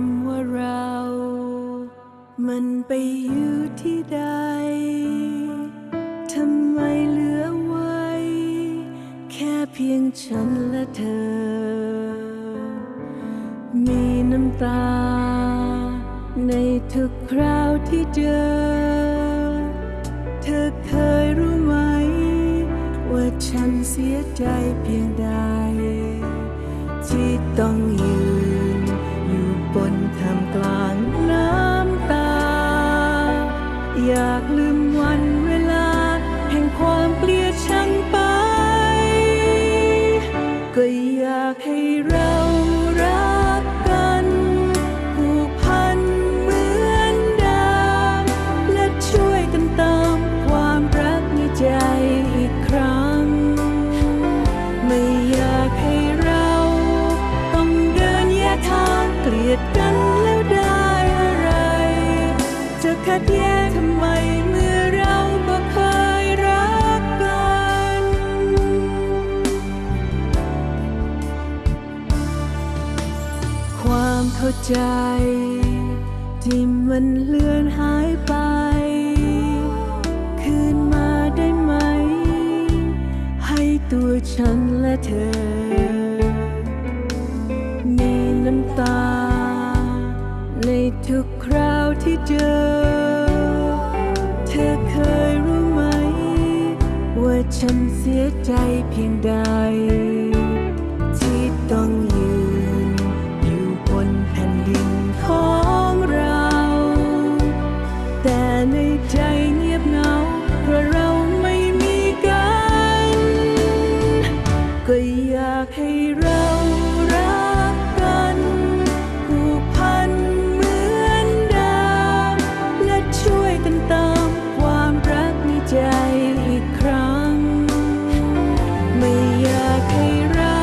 ำว่าเรา มันไปอยู่ที่ใด ทำไมเหลือไว้ แค่เพียงฉันและเธอ มีน้ำตา ในทุกคราวที่เจอ เธอเคยรู้ไหม ว่าฉันเสียใจเพียงใด ที่ต้องากลืมวันเวลา แห่งความเกลียดชังไป ก็อยากให้เรารักกันผูกพันเหมือนดามและช่วยกันเติมความรักในใจอีกครั้ง ไม่อยากให้เราต้องเดินแยกทางเกลียดกันแล้วได้อะไร จะขัดแย้งทำไม ใจ ที่มันเลือนหายไป คืนมาได้ไหม ให้ตัวฉันและเธอ มีน้ำตา ในทุกคราวที่เจอ เธอเคยรู้ไหม ว่าฉันเสียใจเพียงใด ที่ต้องากให้เรารักกันผูกพันเหมือนดาวและช่วยกันเติมความรักในใจอีกครั้ง ไม่อยากให้เรา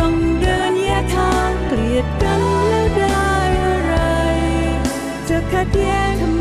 ต้องเดินแยกทางเกลียดกันแล้วได้อะไร จะขัดแย้ง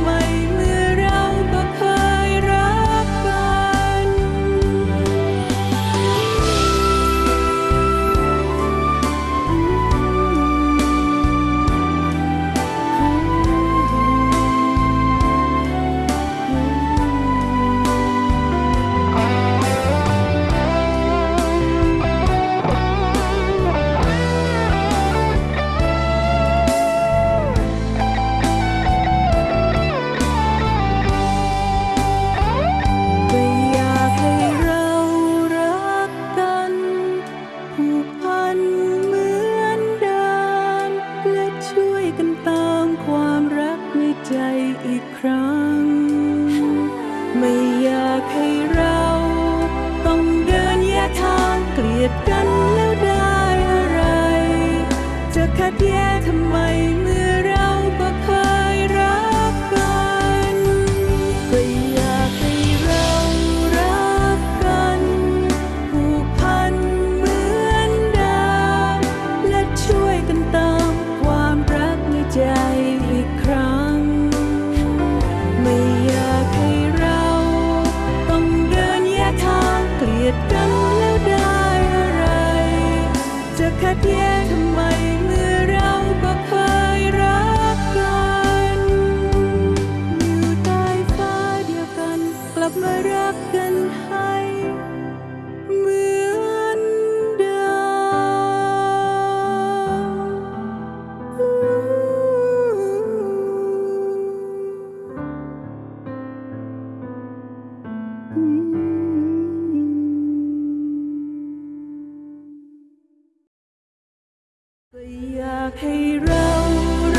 อยากให้เรา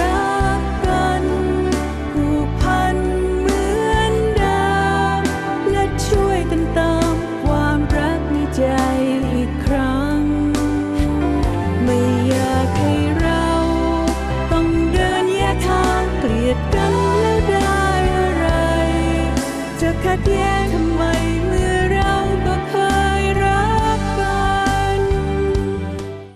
รักกันผูกพันเหมือนดาวและช่วยกันเติมความรักในใจอีกครั้ง ไม่อยากให้เราต้องเดินแยกทางเกลียดกันแล้วได้อะไร จะขัดแย้งทำ